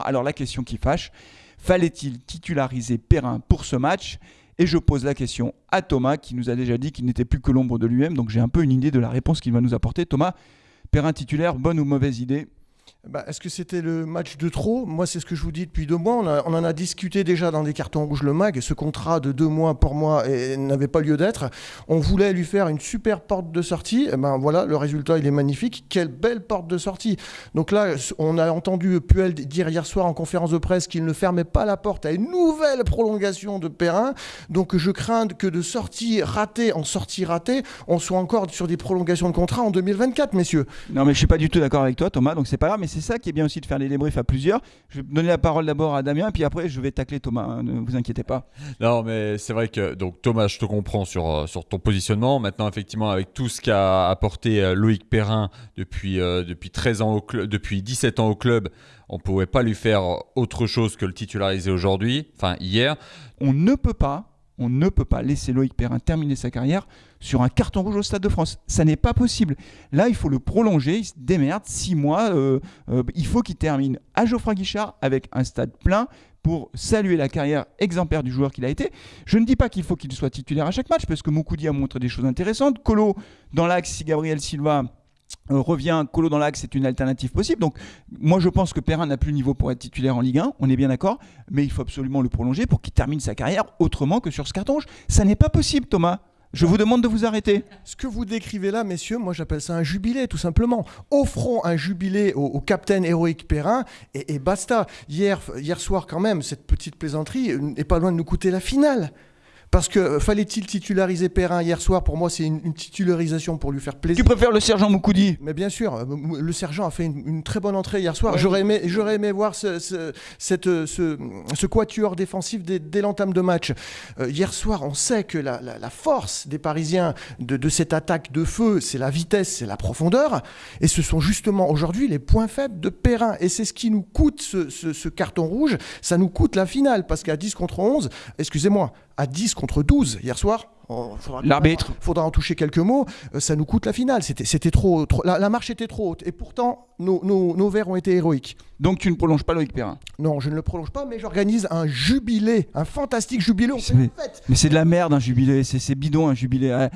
Alors la question qui fâche, fallait-il titulariser Perrin pour ce match? Et je pose la question à Thomas qui nous a déjà dit qu'il n'était plus que l'ombre de lui-même, donc j'ai un peu une idée de la réponse qu'il va nous apporter. Thomas, Perrin titulaire, bonne ou mauvaise idée? Bah, Est-ce que c'était le match de trop? Moi, c'est ce que je vous dis depuis deux mois. On, en a discuté déjà dans des cartons rouges le MAG. Ce contrat de deux mois pour moi n'avait pas lieu d'être. On voulait lui faire une super porte de sortie. Et eh ben voilà, le résultat, il est magnifique. Quelle belle porte de sortie. Donc là, on a entendu Puel dire hier soir en conférence de presse qu'il ne fermait pas la porte à une nouvelle prolongation de Perrin. Donc je crains que de sortie ratée en sortie ratée, on soit encore sur des prolongations de contrat en 2024, messieurs. Non, mais je suis pas du tout d'accord avec toi, Thomas. Donc c'est pas grave. C'est ça qui est bien aussi de faire les débriefs à plusieurs. Je vais donner la parole d'abord à Damien, puis après je vais tacler Thomas, hein, ne vous inquiétez pas. Non, mais c'est vrai que donc Thomas, je te comprends sur, euh, sur ton positionnement. Maintenant, effectivement, avec tout ce qu'a apporté euh, Loïc Perrin depuis, euh, depuis, 13 ans au club, depuis 17 ans au club, on ne pouvait pas lui faire autre chose que le titulariser aujourd'hui, enfin hier. On ne peut pas on ne peut pas laisser Loïc Perrin terminer sa carrière sur un carton rouge au Stade de France. Ça n'est pas possible. Là, il faut le prolonger. Il se démerde. Six mois. Euh, euh, il faut qu'il termine à Geoffroy Guichard avec un stade plein pour saluer la carrière exemplaire du joueur qu'il a été. Je ne dis pas qu'il faut qu'il soit titulaire à chaque match, parce que Moukoudi a montré des choses intéressantes. Colo, dans l'axe, si Gabriel Silva revient Colo dans l'axe, c'est une alternative possible. Donc, moi, je pense que Perrin n'a plus le niveau pour être titulaire en Ligue 1, on est bien d'accord, mais il faut absolument le prolonger pour qu'il termine sa carrière autrement que sur ce carton. Ça n'est pas possible, Thomas. Je vous demande de vous arrêter. Ce que vous décrivez là, messieurs, moi j'appelle ça un jubilé, tout simplement. Offrons un jubilé au, au capitaine héroïque Perrin et, et, basta. Hier, hier soir, quand même, cette petite plaisanterie n'est pas loin de nous coûter la finale. Parce que euh, fallait-il titulariser Perrin hier soir? Pour moi, c'est une, titularisation pour lui faire plaisir. Tu préfères le sergent Moukoudi? Mais bien sûr, euh, le sergent a fait une, très bonne entrée hier soir. J'aurais aimé, j'aurais aimé voir ce, cette, euh, ce, ce, quatuor défensif dès, l'entame de match. hier soir, on sait que la, force des Parisiens de, de cette attaque de feu, c'est la vitesse, c'est la profondeur. Et ce sont justement aujourd'hui les points faibles de Perrin. Et c'est ce qui nous coûte ce, ce carton rouge. Ça nous coûte la finale. Parce qu'à 10 contre 11, excusez-moi, à 10 contre 12 hier soir. L'arbitre. Il faudra en toucher quelques mots. Euh, ça nous coûte la finale. C'était trop, trop la, marche était trop haute. Et pourtant, nos, nos, verts ont été héroïques. Donc tu ne prolonges pas Loïc Perrin? Non, je ne le prolonge pas, mais j'organise un jubilé, un fantastique jubilé. Mais c'est de la merde un jubilé, c'est bidon un jubilé.